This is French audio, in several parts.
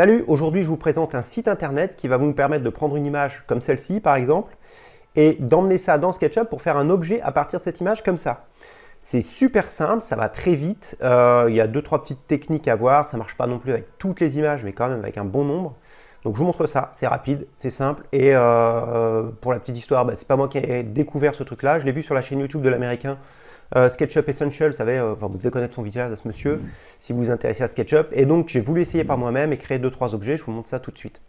Salut, aujourd'hui je vous présente un site internet qui va vous permettre de prendre une image comme celle-ci par exemple et d'emmener ça dans SketchUp pour faire un objet à partir de cette image comme ça. C'est super simple, ça va très vite, euh, il y a deux trois petites techniques à voir, ça marche pas non plus avec toutes les images mais quand même avec un bon nombre. Donc je vous montre ça, c'est rapide, c'est simple. Et euh, pour la petite histoire, bah, c'est pas moi qui ai découvert ce truc là, je l'ai vu sur la chaîne YouTube de l'américain euh, SketchUp Essential, vous euh, vous devez connaître son visage à ce monsieur, si vous vous intéressez à SketchUp. Et donc, j'ai voulu essayer par moi-même et créer deux trois objets. Je vous montre ça tout de suite.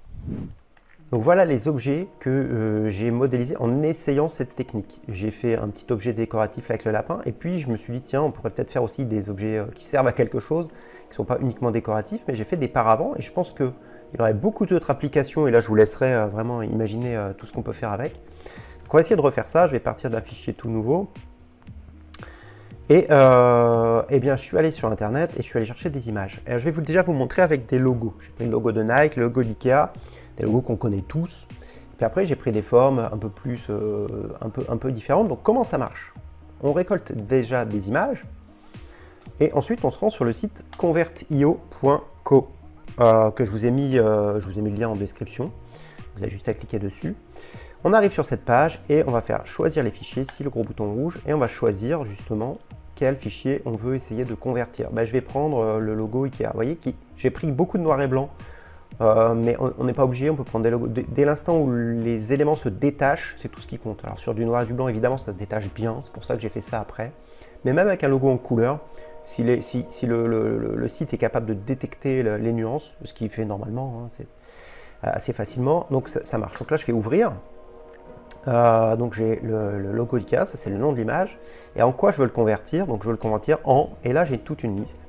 Donc voilà les objets que euh, j'ai modélisés en essayant cette technique. J'ai fait un petit objet décoratif avec le lapin et puis je me suis dit tiens on pourrait peut-être faire aussi des objets qui servent à quelque chose, qui ne sont pas uniquement décoratifs, mais j'ai fait des paravents et je pense qu'il y aurait beaucoup d'autres applications et là je vous laisserai vraiment imaginer tout ce qu'on peut faire avec. Donc on va essayer de refaire ça, je vais partir d'un fichier tout nouveau. Et euh, eh bien, je suis allé sur Internet et je suis allé chercher des images. je vais vous, déjà vous montrer avec des logos. J'ai pris le logo de Nike, le logo d'Ikea, des logos qu'on connaît tous. Puis après, j'ai pris des formes un peu plus, euh, un, peu, un peu différentes. Donc, comment ça marche? On récolte déjà des images et ensuite, on se rend sur le site convertio.co euh, que je vous ai mis, je vous ai mis le lien en description. Vous avez juste à cliquer dessus. On arrive sur cette page et on va faire choisir les fichiers, ici le gros bouton rouge, et on va choisir justement fichier on veut essayer de convertir. Ben, je vais prendre euh, le logo Ikea. Vous voyez, j'ai pris beaucoup de noir et blanc, euh, mais on n'est pas obligé, on peut prendre des logos. Dès, l'instant où les éléments se détachent, c'est tout ce qui compte. Alors sur du noir et du blanc, évidemment, ça se détache bien, c'est pour ça que j'ai fait ça après. Mais même avec un logo en couleur, si, le, site est capable de détecter les nuances, ce qu'il fait normalement, hein, c'est assez facilement, donc ça, ça, marche. Donc là, je fais ouvrir. Euh, donc j'ai le, logo IKEA, ça c'est le nom de l'image. Et en quoi je veux le convertir? Donc je veux le convertir en, et là j'ai toute une liste.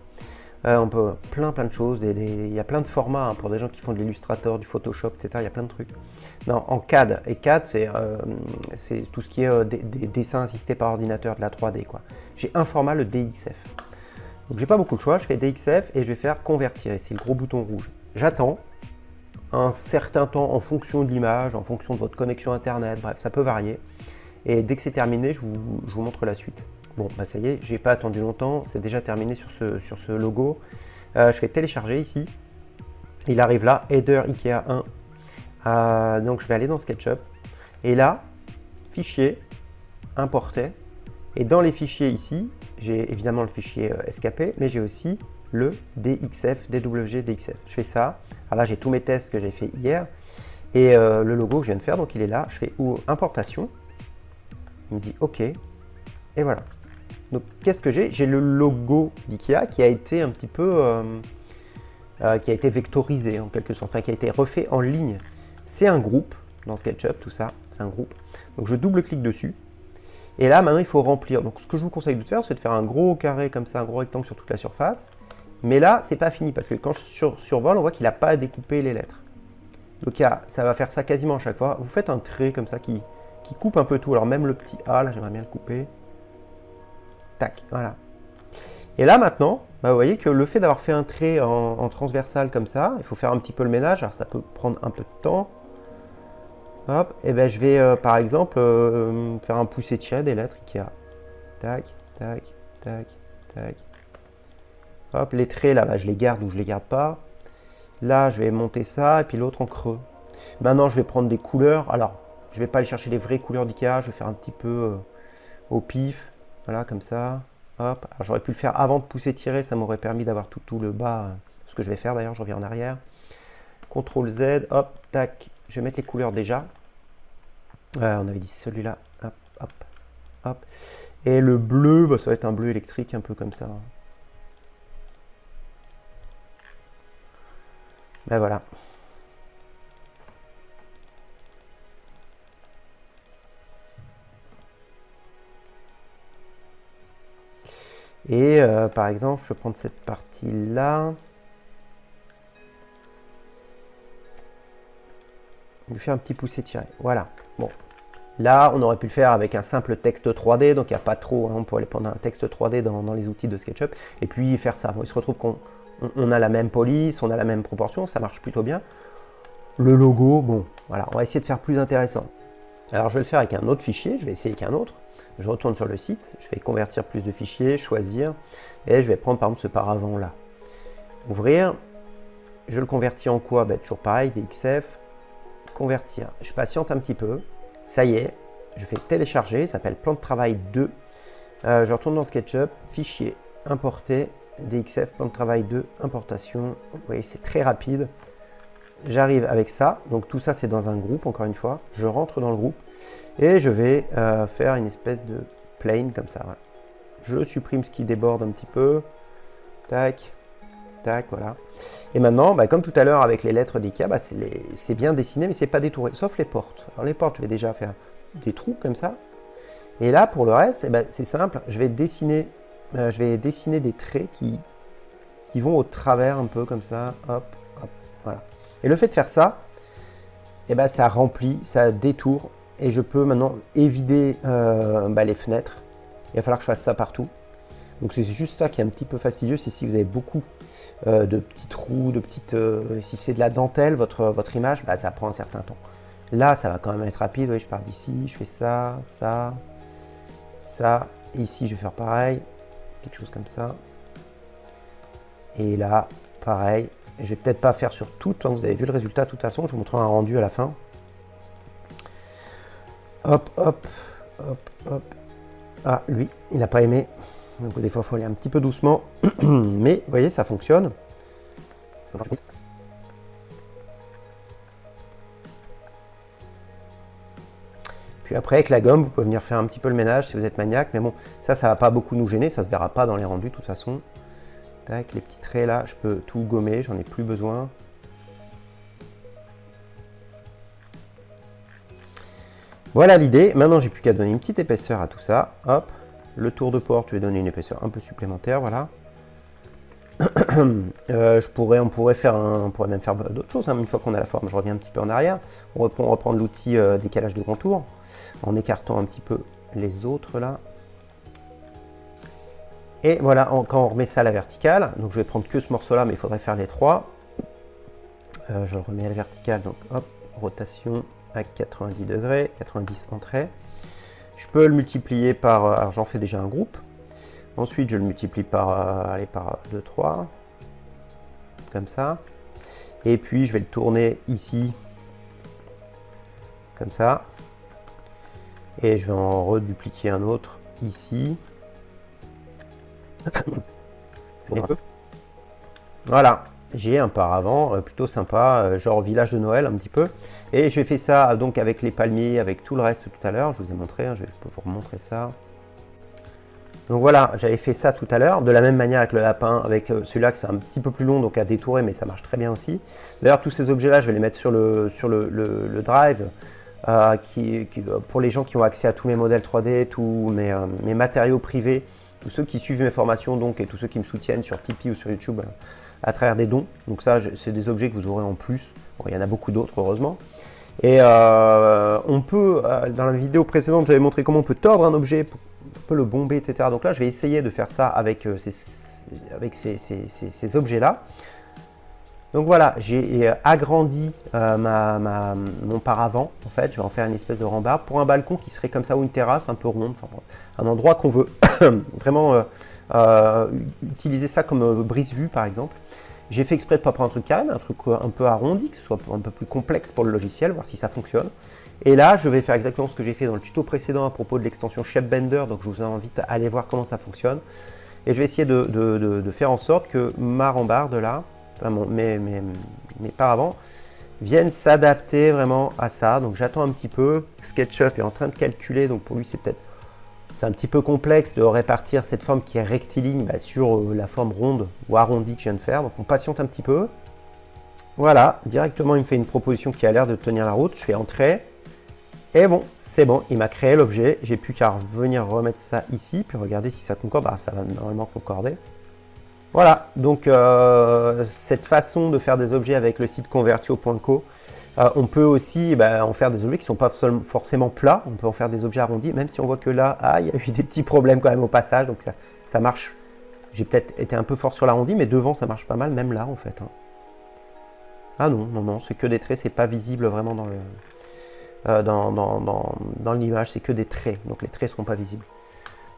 Euh, on peut plein plein de choses, il y a plein de formats hein, pour des gens qui font de l'illustrator, du Photoshop, etc. Il y a plein de trucs. Non, en CAD. Et CAD, c'est euh, tout ce qui est des, dessins assistés par ordinateur, de la 3D. quoi. J'ai un format, le DXF. Donc j'ai pas beaucoup de choix, je fais DXF et je vais faire convertir. C'est le gros bouton rouge. J'attends, un certain temps en fonction de l'image, en fonction de votre connexion Internet, bref, ça peut varier. Et dès que c'est terminé, je vous, montre la suite. Bon, bah ça y est, j'ai pas attendu longtemps, c'est déjà terminé sur ce, logo. Euh, je fais télécharger ici. Il arrive là, Header IKEA 1. Euh, donc je vais aller dans SketchUp. Et là, fichier, importer. Et dans les fichiers ici, j'ai évidemment le fichier euh, SKP, mais j'ai aussi le DXF, DW, DXF. Je fais ça. Alors là, j'ai tous mes tests que j'ai fait hier. Et euh, le logo que je viens de faire, donc il est là. Je fais ou importation. Il me dit OK. Et voilà. Donc qu'est-ce que j'ai? J'ai le logo d'IKEA qui a été un petit peu... Euh, euh, qui a été vectorisé en quelque sorte, enfin qui a été refait en ligne. C'est un groupe dans SketchUp, tout ça, c'est un groupe. Donc je double-clique dessus. Et là, maintenant, il faut remplir. Donc ce que je vous conseille de faire, c'est de faire un gros carré comme ça, un gros rectangle sur toute la surface. Mais là, c'est pas fini parce que quand je survole, on voit qu'il n'a pas découpé les lettres. Donc ça va faire ça quasiment à chaque fois. Vous faites un trait comme ça qui, qui coupe un peu tout. Alors même le petit A, là, j'aimerais bien le couper. Tac, voilà. Et là maintenant, bah, vous voyez que le fait d'avoir fait un trait en, transversal comme ça, il faut faire un petit peu le ménage, alors ça peut prendre un peu de temps. Hop, et ben je vais euh, par exemple euh, faire un poussé tiré des lettres a Tac, tac, tac, tac, Hop, les traits là, bas je les garde ou je les garde pas. Là, je vais monter ça et puis l'autre en creux. Maintenant, je vais prendre des couleurs. Alors, je vais pas aller chercher les vraies couleurs d'Ikea. Je vais faire un petit peu euh, au pif. Voilà, comme ça. Hop. j'aurais pu le faire avant de pousser tirer. Ça m'aurait permis d'avoir tout, le bas. Euh, ce que je vais faire d'ailleurs, je reviens en arrière. CTRL Z. Hop, tac. Je vais mettre les couleurs déjà. Euh, on avait dit celui-là. Hop, hop, hop. Et le bleu, bah, ça va être un bleu électrique, un peu comme ça. Ben voilà. Et euh, par exemple, je vais prendre cette partie-là. lui faire un petit poussé tiré. Voilà. Bon. Là, on aurait pu le faire avec un simple texte 3D, donc il n'y a pas trop, hein, on peut aller prendre un texte 3D dans, les outils de SketchUp, et puis faire ça. il se retrouve qu'on on, a la même police, on a la même proportion, ça marche plutôt bien. Le logo, bon, voilà, on va essayer de faire plus intéressant. Alors je vais le faire avec un autre fichier, je vais essayer avec un autre. Je retourne sur le site, je vais convertir plus de fichiers, choisir, et je vais prendre par exemple ce paravent là. Ouvrir, Je le convertis en quoi? Ben, Toujours pareil, DXF, convertir. Je patiente un petit peu. Ça y est, je fais télécharger, ça s'appelle plan de travail 2. Euh, je retourne dans SketchUp, fichier, importer, DXF, plan de travail 2, importation. Vous voyez, c'est très rapide. J'arrive avec ça, donc tout ça c'est dans un groupe encore une fois. Je rentre dans le groupe et je vais euh, faire une espèce de plane comme ça. Je supprime ce qui déborde un petit peu. Tac, tac, voilà. Et maintenant, bah, comme tout à l'heure avec les lettres d'IKEA, bah, c'est bien dessiné mais c'est pas détouré, sauf les portes. Alors les portes, je vais déjà faire des trous comme ça. Et là, pour le reste, eh ben, c'est simple, je vais, dessiner, euh, je vais dessiner des traits qui, qui vont au travers un peu comme ça, hop, hop, voilà. Et le fait de faire ça, eh ben, ça remplit, ça détourne, et je peux maintenant évider euh, bah, les fenêtres. Il va falloir que je fasse ça partout. Donc c'est juste ça qui est un petit peu fastidieux, c'est si vous avez beaucoup euh, de petits trous, de petites... si c'est de la dentelle, votre, votre image, bah, ça prend un certain temps. Là, ça va quand même être rapide. Oui, je pars d'ici, je fais ça, ça, ça. ici, je vais faire pareil. Quelque chose comme ça. Et là, pareil. Je vais peut-être pas faire sur tout. Hein, vous avez vu le résultat de toute façon. Je vous montrerai un rendu à la fin. Hop, hop, hop, hop. Ah, lui, il n'a pas aimé. Donc des fois, il faut aller un petit peu doucement. Mais, vous voyez, ça fonctionne. Après, avec la gomme, vous pouvez venir faire un petit peu le ménage si vous êtes maniaque. Mais bon, ça, ça va pas beaucoup nous gêner. Ça se verra pas dans les rendus de toute façon. Tac, les petits traits là, je peux tout gommer. J'en ai plus besoin. Voilà l'idée. Maintenant, j'ai plus qu'à donner une petite épaisseur à tout ça. Hop, le tour de porte, je vais donner une épaisseur un peu supplémentaire. Voilà. Euh, je pourrais, on, pourrait faire on pourrait même faire d'autres choses. Hein. Une fois qu'on a la forme, je reviens un petit peu en arrière. On reprend, l'outil euh, décalage de contour en écartant un petit peu les autres là. Et voilà, quand on remet ça à la verticale, donc je vais prendre que ce morceau-là, mais il faudrait faire les trois. Euh, je le remets à la verticale, donc hop, rotation à 90 degrés, 90 entrée. Je peux le multiplier par, alors j'en fais déjà un groupe, Ensuite, je le multiplie par, euh, allez, par 2, 3, comme ça. Et puis, je vais le tourner ici, comme ça. Et je vais en redupliquer un autre ici. Voilà, j'ai un paravent euh, plutôt sympa, euh, genre village de Noël un petit peu. Et j'ai fait ça donc avec les palmiers, avec tout le reste tout à l'heure. Je vous ai montré, hein, je vais vous remontrer ça. Donc voilà, j'avais fait ça tout à l'heure, de la même manière avec le lapin, avec euh, celui-là que c'est un petit peu plus long, donc à détourer, mais ça marche très bien aussi. D'ailleurs, tous ces objets-là, je vais les mettre sur le, drive, euh, euh, pour les gens qui ont accès à tous mes modèles 3D, tous mes, matériaux privés, tous ceux qui suivent mes formations donc, et tous ceux qui me soutiennent sur Tipeee ou sur YouTube à travers des dons. Donc ça, c'est des objets que vous aurez en plus. Bon, il y en a beaucoup d'autres, heureusement. Et on peut, dans la vidéo précédente, j'avais montré comment on peut tordre un objet le bomber, etc. Donc là, je vais essayer de faire ça avec, euh, ces, objets-là. Donc voilà, j'ai euh, agrandi euh, mon paravent, en fait, je vais en faire une espèce de rambarde pour un balcon qui serait comme ça ou une terrasse un peu ronde, un endroit qu'on veut vraiment utiliser ça comme brise-vue par exemple. J'ai fait exprès de pas prendre un truc carré, un truc un peu arrondi, que ce soit un peu plus complexe pour le logiciel, voir si ça fonctionne. Et là, je vais faire exactement ce que j'ai fait dans le tuto précédent à propos de l'extension Bender. donc je vous invite à aller voir comment ça fonctionne. Et je vais essayer de, faire en sorte que ma rambarde là, enfin mes, mes, mes paravents, viennent s'adapter vraiment à ça. Donc j'attends un petit peu. SketchUp est en train de calculer, donc pour lui c'est peut-être c'est un petit peu complexe de répartir cette forme qui est rectiligne bah, sur euh, la forme ronde ou arrondie que je viens de faire. Donc on patiente un petit peu. Voilà, directement il me fait une proposition qui a l'air de tenir la route. Je fais entrer. Et bon, c'est bon, il m'a créé l'objet. J'ai plus qu'à revenir remettre ça ici, puis regarder si ça concorde. Ah, ça va normalement concorder. Voilà, donc euh, cette façon de faire des objets avec le site convertio.co, euh, on peut aussi bah, en faire des objets qui ne sont pas forcément plats, on peut en faire des objets arrondis, même si on voit que là, ah, il y a eu des petits problèmes quand même au passage, donc ça, marche. J'ai peut-être été un peu fort sur l'arrondi, mais devant ça marche pas mal, même là en fait. Hein. Ah non, non, non, c'est que des traits, c'est pas visible vraiment dans le, euh, dans, dans, l'image, c'est que des traits, donc les traits ne seront pas visibles.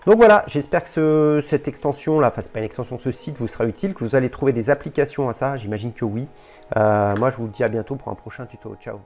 Donc voilà, j'espère que cette extension là, enfin c'est pas une extension, ce site vous sera utile, que vous allez trouver des applications à ça, j'imagine que oui. Euh, moi je vous dis à bientôt pour un prochain tuto. Ciao